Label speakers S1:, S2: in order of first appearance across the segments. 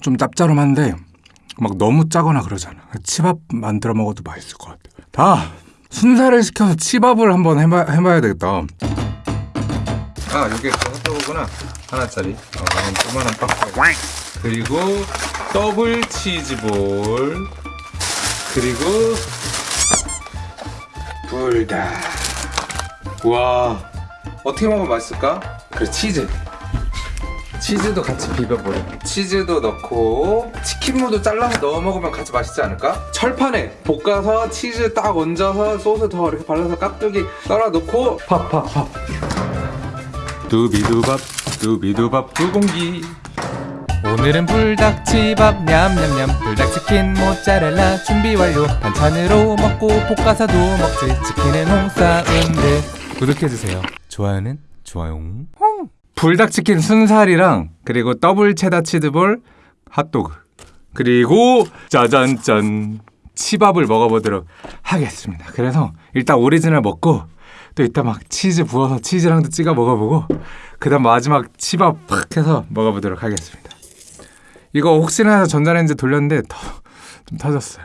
S1: 좀 짭짤한데 막 너무 짜거나 그러잖아. 치밥 만들어 먹어도 맛있을 것 같아. 다 순살을 시켜서 치밥을 한번 해봐, 해봐야 되겠다. 아 이게 그 핫도그구나 하나짜리. 어, 조그만한 박스. 그리고 더블 치즈볼. 그리고 불닭. 와 어떻게 먹으면 맛있을까? 그래 치즈. 치즈도 같이 비벼버려. 치즈도 넣고 치킨무도 잘라서 넣어 먹으면 같이 맛있지 않을까? 철판에 볶아서 치즈 딱 얹어서 소스 더 이렇게 발라서 깍두기 따라 넣고 팝팝팝. 두비두밥 두비두밥 두 공기.
S2: 오늘은 불닭치밥 냠냠냠 불닭치킨 모짜렐라 준비 완료 반찬으로 먹고 볶아서도 먹지 치킨은 홍사운드 구독해주세요 좋아요는 좋아요
S1: 불닭치킨 순살이랑 그리고 더블 체다 치즈볼 핫도그 그리고 짜잔짠 치밥을 먹어보도록 하겠습니다. 그래서 일단 오리지널 먹고 또 이따 막 치즈 부어서 치즈랑도 찍어 먹어보고 그 다음 마지막 치밥 팍 해서 먹어보도록 하겠습니다. 이거 혹시나 해서 전자레인지 돌렸는데 더, 좀 터졌어요.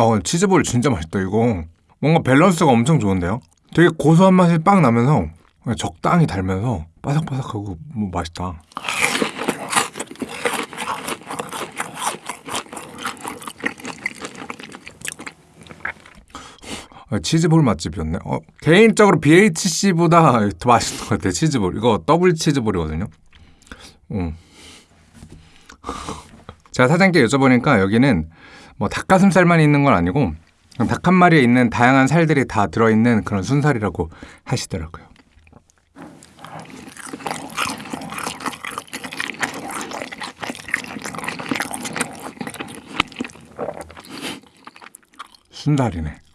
S1: 어 치즈볼 진짜 맛있다 이거. 뭔가 밸런스가 엄청 좋은데요? 되게 고소한 맛이 빡 나면서 그냥 적당히 달면서 바삭바삭하고 뭐 맛있다. 아, 치즈볼 맛집이었네. 어, 개인적으로 BHC보다 더 맛있는 것 같아 치즈볼. 이거 더블 치즈볼이거든요. 음. 제가 사장님께 여쭤보니까 여기는 뭐 닭가슴살만 있는 건 아니고 닭 한 마리에 있는 다양한 살들이 다 들어있는 그런 순살이라고 하시더라고요. 순살이네.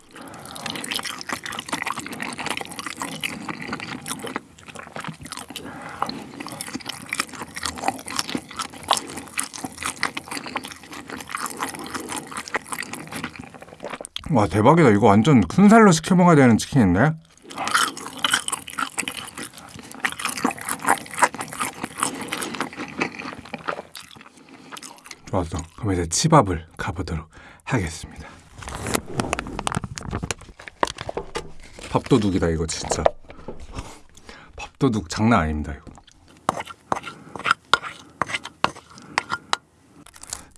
S1: 와 대박이다. 이거 완전 순살로 시켜 먹어야 되는 치킨인데? 좋았어. 그럼 이제 치밥을 가보도록 하겠습니다. 밥도둑이다 이거 진짜. 밥도둑 장난 아닙니다 이거.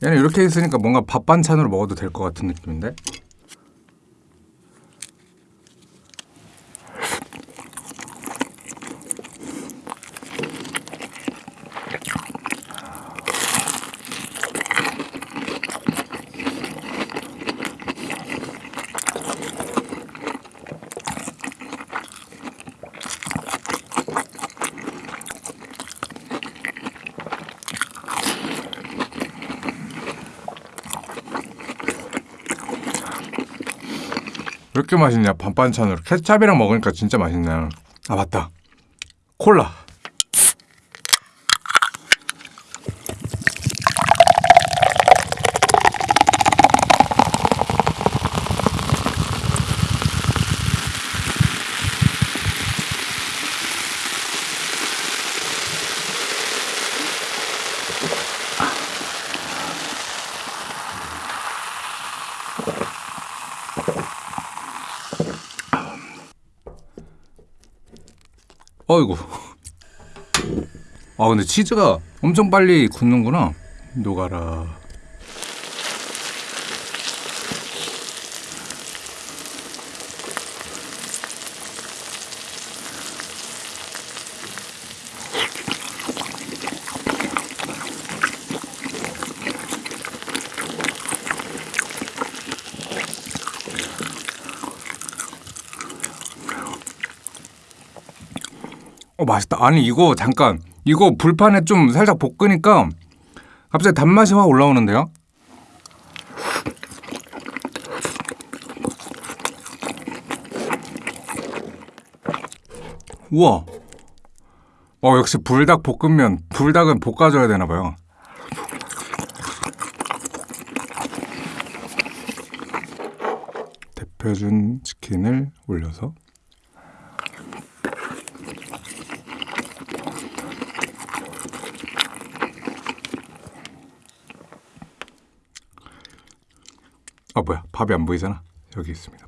S1: 얘는 이렇게 있으니까 뭔가 밥 반찬으로 먹어도 될 것 같은 느낌인데 이렇게 맛있냐? 반반찬으로 케찹이랑 먹으니까 진짜 맛있네. 아 맞다. 콜라 어이구 아 근데 치즈가 엄청 빨리 굳는구나. 녹아라 어 맛있다. 아니 이거 잠깐 이거 불판에 좀 살짝 볶으니까 갑자기 단맛이 확 올라오는데요? 우와! 어 역시 불닭 볶음면 불닭은 볶아줘야 되나봐요 대표준 치킨을 올려서 아 뭐야. 밥이 안 보이잖아. 여기 있습니다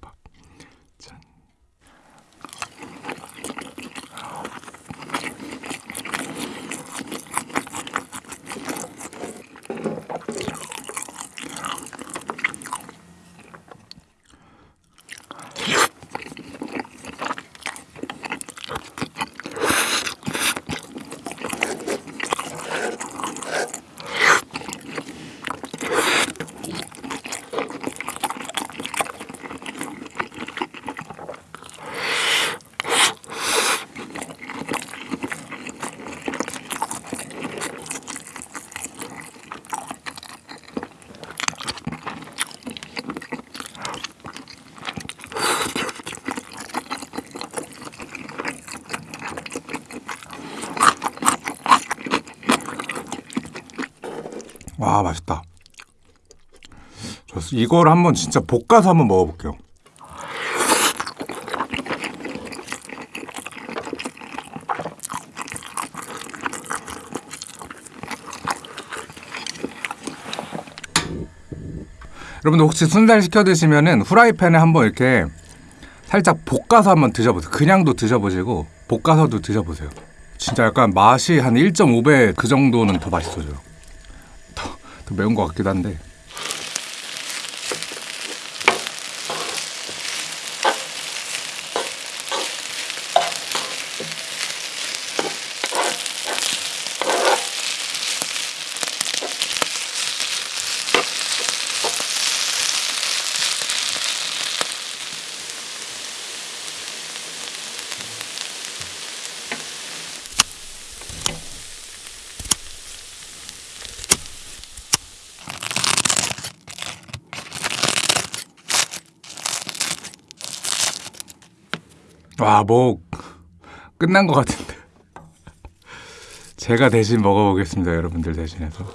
S1: 와 맛있다 좋습니다 이걸 한번 진짜 볶아서 한번 먹어볼게요 여러분들 혹시 순살 시켜 드시면은 후라이팬에 한번 이렇게 살짝 볶아서 한번 드셔보세요. 그냥도 드셔보시고 볶아서도 드셔보세요. 진짜 약간 맛이 한 1.5배 그 정도는 더 맛있어져요. 더, 더 매운 것 같기도 한데. 와, 뭐 끝난 것 같은데. 제가 대신 먹어보겠습니다, 여러분들 대신해서.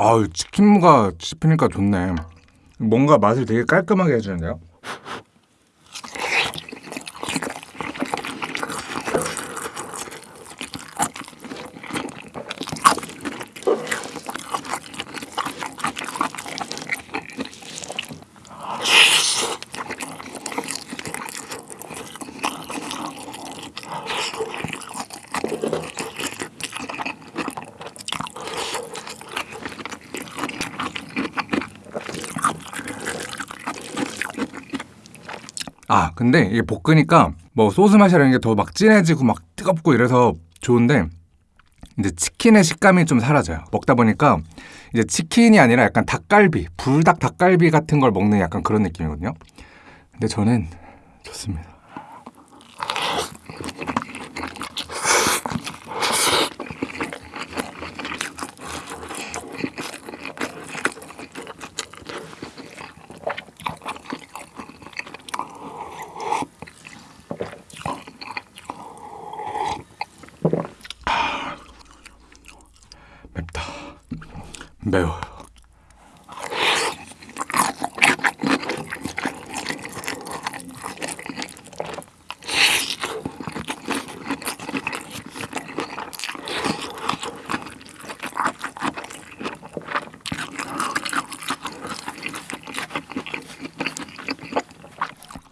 S1: 아유, 치킨무가 씹히니까 좋네. 뭔가 맛을 되게 깔끔하게 해주는데요? 아, 근데 이게 볶으니까 뭐 소스 맛이라는 게 더 막 진해지고 막 뜨겁고 이래서 좋은데 이제 치킨의 식감이 좀 사라져요. 먹다 보니까 이제 치킨이 아니라 약간 닭갈비, 불닭 닭갈비 같은 걸 먹는 약간 그런 느낌이거든요. 근데 저는 좋습니다. 매워요.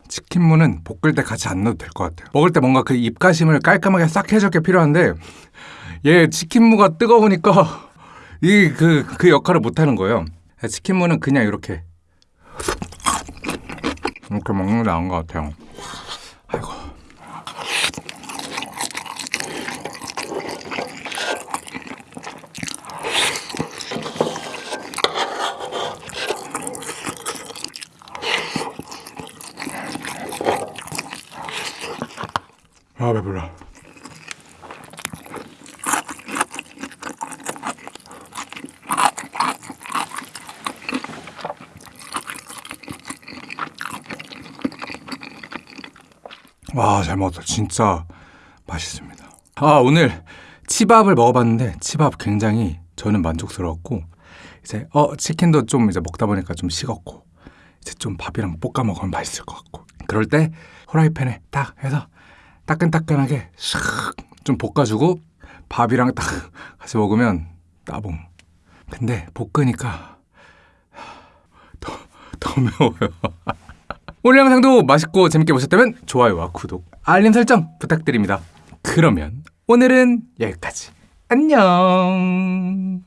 S1: 치킨무는 볶을 때 같이 안 넣어도 될 것 같아요 먹을 때 뭔가 그 입가심을 깔끔하게 싹 해줄 게 필요한데 얘 치킨무가 뜨거우니까 이 그 그 역할을 못 하는 거예요. 치킨무는 그냥 이렇게 이렇게 먹는 게 나은 것 같아요. 아이고. 아 배불러. 와, 잘 먹었다. 진짜 맛있습니다. 아, 오늘 치밥을 먹어봤는데 치밥 굉장히 저는 만족스러웠고 이제 어 치킨도 좀 이제 먹다 보니까 좀 식었고 이제 좀 밥이랑 볶아 먹으면 맛있을 것 같고 그럴 때 후라이팬에 딱 해서 따끈따끈하게 샥좀 볶아주고 밥이랑 딱 같이 먹으면 따봉. 근데 볶으니까 더, 더 매워요. 오늘 영상도 맛있고 재밌게 보셨다면 좋아요와 구독, 알림 설정 부탁드립니다. 그러면 오늘은 여기까지. 안녕.